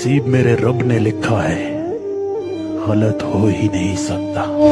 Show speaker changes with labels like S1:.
S1: نصیب میرے رب نے لکھا ہے۔ غلط ہو ہی نہیں سکتا۔